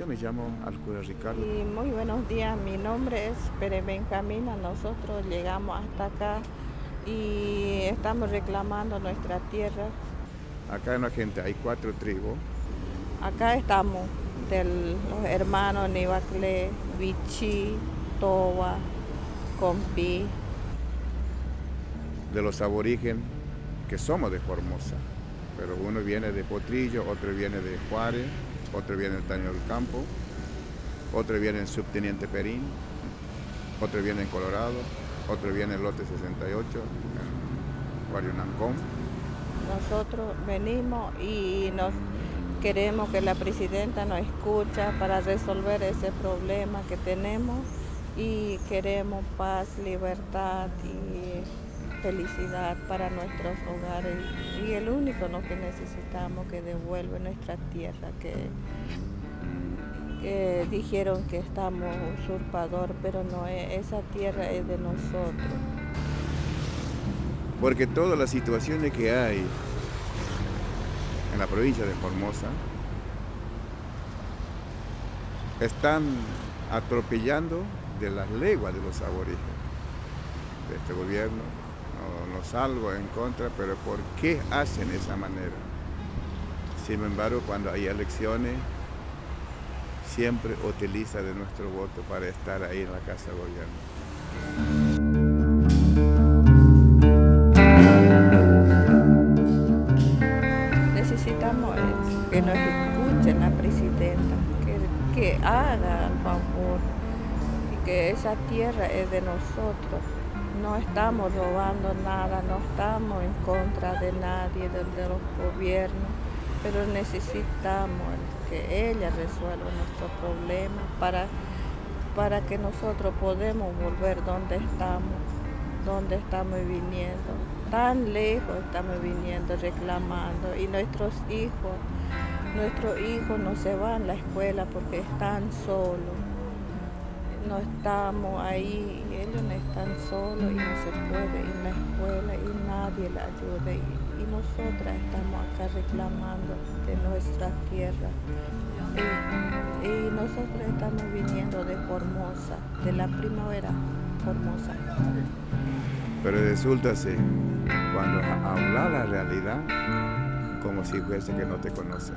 Yo me llamo Alcura Ricardo. Y muy buenos días, mi nombre es Pere Benjamina, nosotros llegamos hasta acá y estamos reclamando nuestra tierra. Acá en la gente hay cuatro tribus. Acá estamos de los hermanos Nibacle, Vichy, Toba, Compi. De los aborígenes que somos de Formosa, pero uno viene de Potrillo, otro viene de Juárez, otro viene del Taño del Campo, otro viene en Subteniente Perín, otro viene en Colorado, otro viene en Lote 68, en Guarionancón. Nosotros venimos y nos queremos que la presidenta nos escucha para resolver ese problema que tenemos y queremos paz, libertad y felicidad para nuestros hogares y el único lo que necesitamos que devuelve nuestra tierra que, que dijeron que estamos usurpador pero no es, esa tierra es de nosotros porque todas las situaciones que hay en la provincia de Formosa están atropellando de las leguas de los aborígenes de este gobierno. No, no salgo en contra, pero ¿por qué hacen esa manera? Sin embargo, cuando hay elecciones, siempre utiliza de nuestro voto para estar ahí en la Casa de Gobierno. necesitamos que nos escuchen la presidenta, que, que haga el favor y que esa tierra es de nosotros. No estamos robando nada, no estamos en contra de nadie, de, los gobiernos, pero necesitamos que ella resuelva nuestro problema para, para que nosotros podamos volver donde estamos, donde estamos viniendo tan lejos estamos viniendo reclamando y nuestros hijos, nuestros hijos no se van a la escuela porque están solos. No estamos ahí, ellos no están solos y no se puede ir a la escuela y nadie la ayuda. Y, y nosotras estamos acá reclamando de nuestra tierra. Y, y nosotros estamos viniendo de Formosa, de la primavera Formosa. Pero resulta ser, cuando habla la realidad, como si fuese que no te conocen.